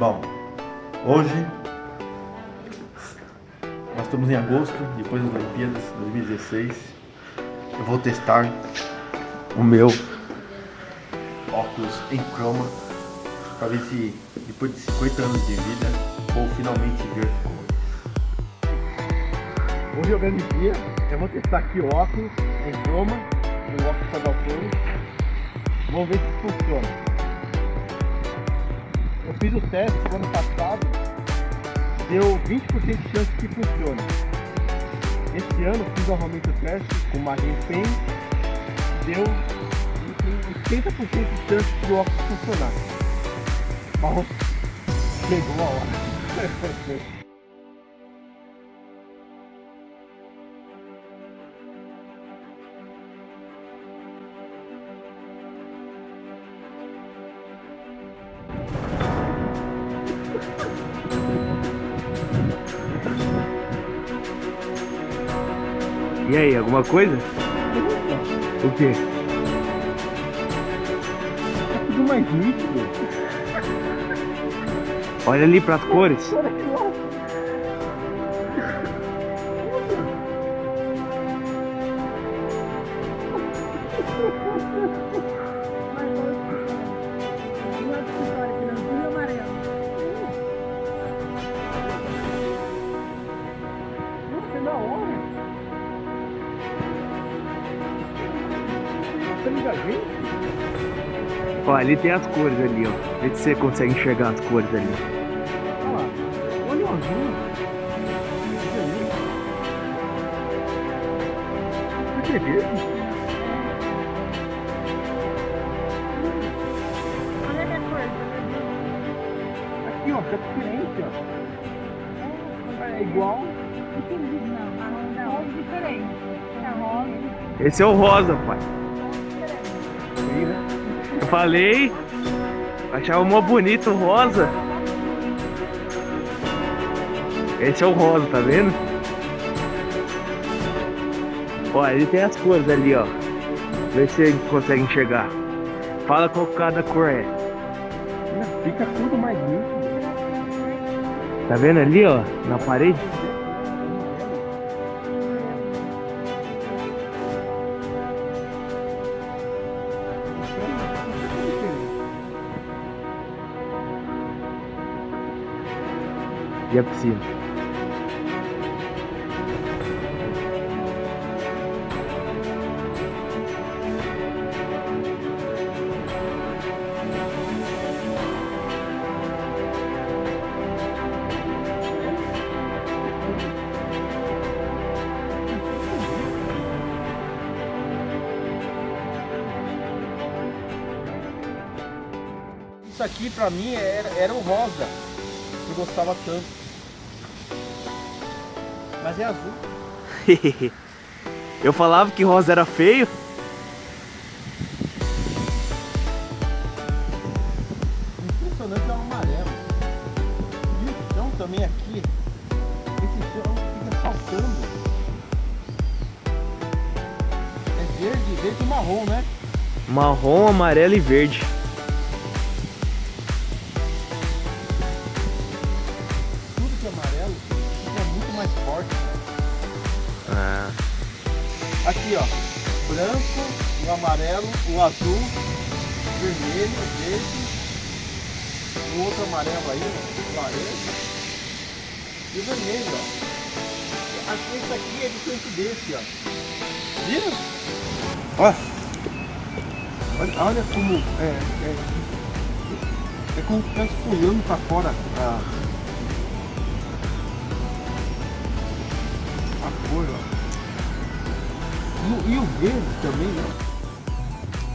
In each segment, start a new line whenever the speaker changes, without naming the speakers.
Bom, hoje nós estamos em agosto, depois das Olimpíadas 2016. Eu vou testar o meu óculos em croma para ver se depois de 50 anos de vida vou finalmente ver Hoje é o grande dia, eu vou testar aqui o óculos em croma, o óculos Sadaltone. Vamos ver se funciona. Eu fiz o teste no ano passado, deu 20% de chance que funcione. Esse ano fiz novamente o teste com uma Pen, deu 80% de chance do óculos funcionar. Mas chegou a hora.
E aí, alguma coisa? O quê?
Tá tudo mais nítido.
Olha ali pras cores.
Liga gente?
Ó, ali tem as cores ali, ó. Vê se você consegue enxergar as cores ali.
Olha lá. Olha o azul. Que é verde?
Olha a cor.
Aqui, ó, tá diferente, ó. É igual.
Não, marrom não. diferente. É rosa.
Esse é o rosa, pai. Falei. Achava mó bonito o rosa. Esse é o rosa, tá vendo? Ó, ele tem as cores ali, ó. Vê se você consegue enxergar. Fala qual cada cor é.
Fica tudo mais nítido.
Tá vendo ali, ó? Na parede? E a piscina?
Isso aqui pra mim era, era o rosa. Eu gostava tanto. Mas é azul.
Eu falava que rosa era feio.
Impressionante é o amarelo. E o chão também aqui. Esse chão fica saltando. É verde, verde e marrom, né?
Marrom, amarelo e verde.
Aqui, ó. Branco, o amarelo, o azul, o vermelho, o verde, o outro amarelo aí, ó, laranja e o vermelho, ó. Aqui, esse aqui é diferente desse, ó. Viram? Ó. Olha, olha como é, é, é como se estivesse pulando pra fora a, a cor, ó. E, o- e o verde também,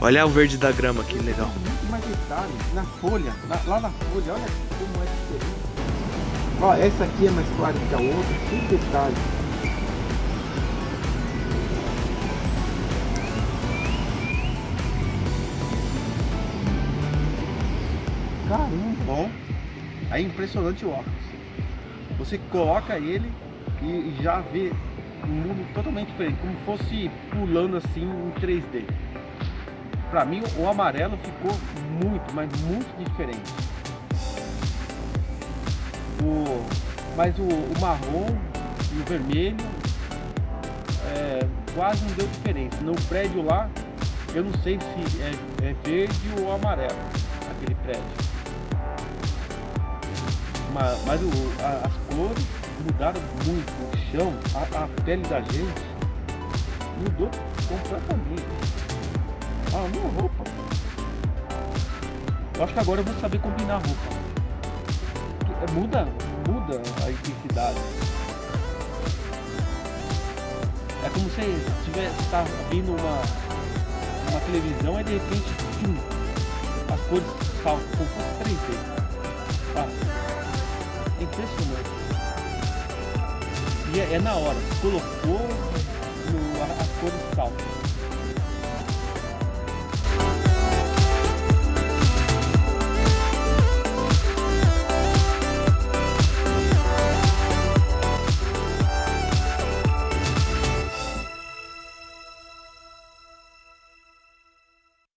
ó.
olha o verde da grama aqui, legal.
Muito mais detalhe na folha, na- lá na folha, olha como é diferente. Ó, essa aqui é mais clara que a outra, sem detalhe. Caramba, bom. É impressionante o óculos. Você coloca ele e já vê mundo totalmente diferente, como fosse pulando assim em 3D. Pra mim o amarelo ficou muito, mas muito diferente. O, mas o, o marrom e o vermelho é, quase não deu diferença. No prédio lá, eu não sei se é, é verde ou amarelo, aquele prédio. Mas, mas o, a- as cores mudaram muito. O chão, a, a pele da gente mudou completamente. Ah, a minha roupa. Eu acho que agora eu vou saber combinar a roupa. É, Muda, muda a intensidade. É como se tivesse tá vindo uma, uma televisão e de repente tum, as cores saltam. Tá? É impressionante. É, na hora. Colocou, no, a- as cores saltam.